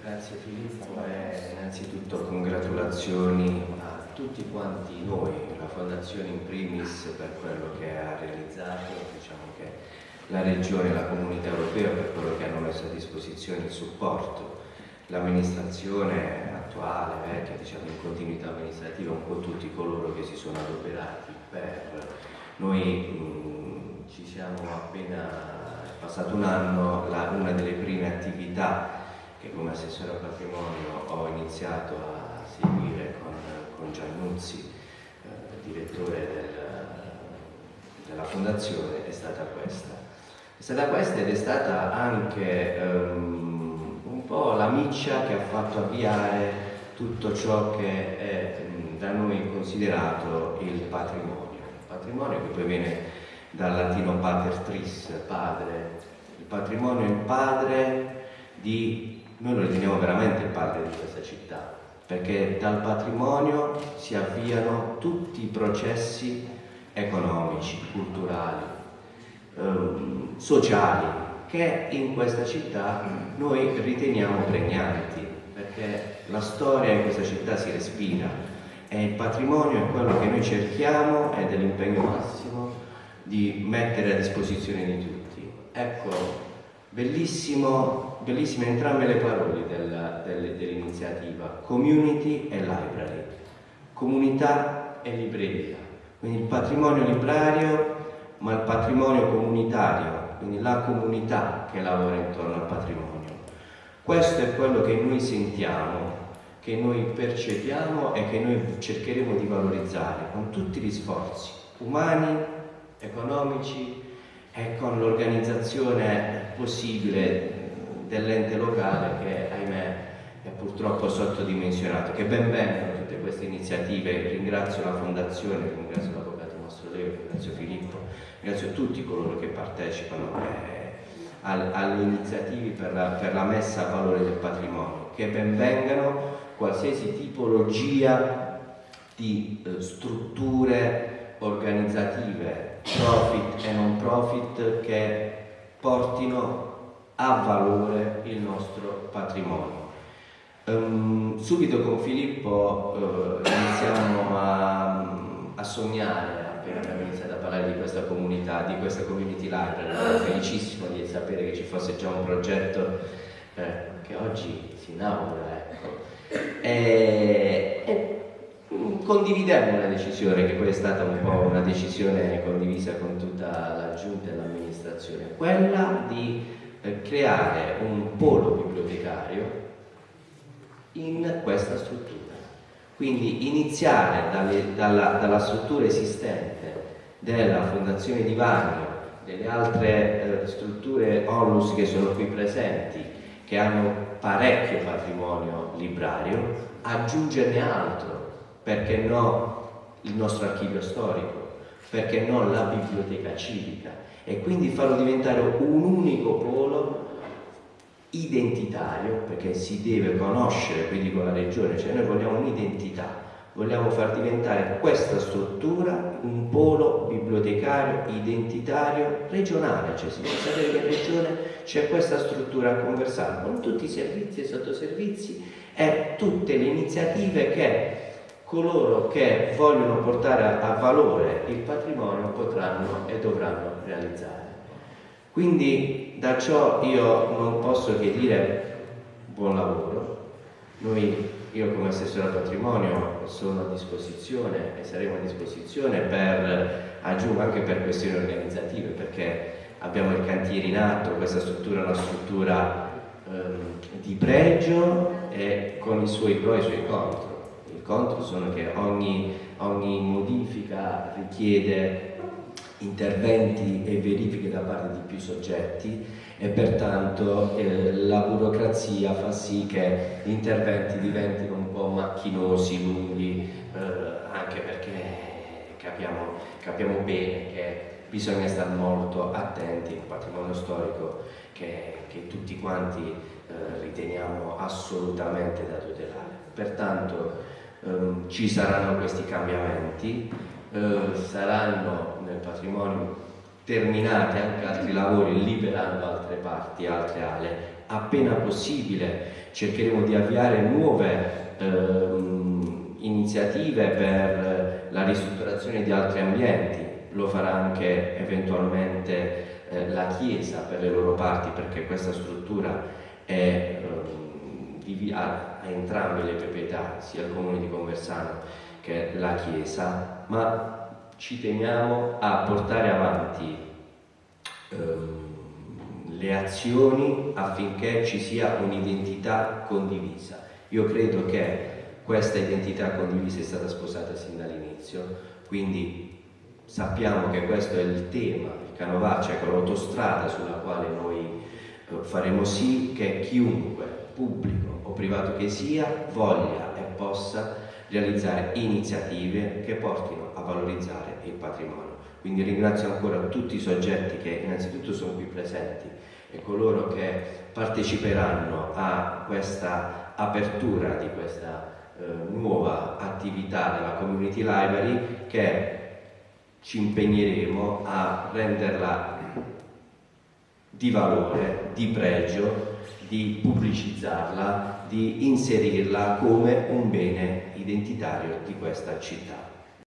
grazie Filippo e innanzitutto congratulazioni a tutti quanti noi, la Fondazione in primis per quello che ha realizzato, diciamo che la Regione e la Comunità Europea per quello che hanno messo a disposizione il supporto, l'amministrazione attuale, vecchia, diciamo in continuità amministrativa, un po' tutti coloro che si sono adoperati per noi mh, ci siamo appena passato un anno, la, una delle prime attività che come assessore al patrimonio ho iniziato a seguire con, con Giannuzzi, eh, direttore del, della fondazione, è stata questa. È stata questa ed è stata anche um, un po' la miccia che ha fatto avviare tutto ciò che è da noi considerato il patrimonio. Il patrimonio che poi viene dal latino pater tris, padre. Il patrimonio è il padre di, noi lo riteniamo veramente padre di questa città, perché dal patrimonio si avviano tutti i processi economici, culturali, ehm, sociali, che in questa città noi riteniamo pregnanti, perché la storia in questa città si respira e il patrimonio è quello che noi cerchiamo ed è l'impegno massimo di mettere a disposizione di tutti. Ecco, bellissimo, bellissime entrambe le parole dell'iniziativa, community e library, comunità e libreria, quindi il patrimonio librario ma il patrimonio comunitario, quindi la comunità che lavora intorno al patrimonio. Questo è quello che noi sentiamo, che noi percepiamo e che noi cercheremo di valorizzare con tutti gli sforzi umani economici e con l'organizzazione possibile dell'ente locale che ahimè è purtroppo sottodimensionato. Che ben vengano tutte queste iniziative, ringrazio la Fondazione, ringrazio l'Avvocato nostro Leo, ringrazio Filippo, ringrazio tutti coloro che partecipano eh, alle iniziative per la, per la messa a valore del patrimonio, che ben vengano qualsiasi tipologia di eh, strutture organizzative profit e non che portino a valore il nostro patrimonio. Um, subito con Filippo uh, iniziamo a, a, sognare, appena abbiamo iniziato a parlare di questa comunità, di questa community library, ero felicissimo di sapere che ci fosse già un progetto eh, che oggi si inaugura. Ecco. E condividemmo la decisione, che poi è stata un po' una decisione condivisa con tutta la giunta e l'amministrazione, quella di eh, creare un polo bibliotecario in questa struttura. Quindi iniziare dalle, dalla, dalla, struttura esistente della Fondazione di Vagno, delle altre eh, strutture onlus che sono qui presenti, che hanno parecchio patrimonio librario, aggiungerne altro perché no il nostro archivio storico, perché no la biblioteca civica? E quindi farlo diventare un unico polo identitario, perché si deve conoscere, quindi con la regione, cioè noi vogliamo un'identità, vogliamo far diventare questa struttura un polo bibliotecario identitario regionale, cioè si deve sapere che in regione c'è questa struttura a conversare con tutti i servizi e sottoservizi e tutte le iniziative che coloro che vogliono portare a, valore il patrimonio potranno e dovranno realizzare. Quindi da ciò io non posso che dire buon lavoro. Noi, io come assessore al patrimonio sono a disposizione e saremo a disposizione per aggiungere anche per questioni organizzative perché abbiamo il cantiere in atto, questa struttura è una struttura ehm, di pregio e con i suoi pro e i suoi contro contro sono che ogni, ogni modifica richiede interventi e verifiche da parte di più soggetti e pertanto eh, la burocrazia fa sì che gli interventi diventino un po' macchinosi, lunghi, eh, anche perché capiamo, capiamo, bene che bisogna stare molto attenti al patrimonio storico che, che tutti quanti eh, riteniamo assolutamente da tutelare. Pertanto ehm, ci saranno questi cambiamenti, eh, saranno nel patrimonio terminati anche altri lavori liberando altre parti, altre aree. Appena possibile cercheremo di avviare nuove ehm, iniziative per la ristrutturazione di altri ambienti, lo farà anche eventualmente eh, la Chiesa per le loro parti perché questa struttura è, eh, ha, ha entrambe le proprietà, sia il comune di Conversano che la Chiesa, ma ci teniamo a portare avanti ehm, le azioni affinché ci sia un'identità condivisa. Io credo che questa identità condivisa è stata sposata sin dall'inizio, quindi sappiamo che questo è il tema, il Canovaccia, ecco l'autostrada sulla quale noi eh, faremo sì che chiunque, pubblico o privato che sia, voglia e possa realizzare iniziative che portino a valorizzare il patrimonio. Quindi ringrazio ancora tutti i soggetti che innanzitutto sono qui presenti e coloro che parteciperanno a questa apertura di questa eh, nuova attività della Community Library che ci impegneremo a renderla di valore, di pregio, di pubblicizzarla, di inserirla come un bene identitario di questa città.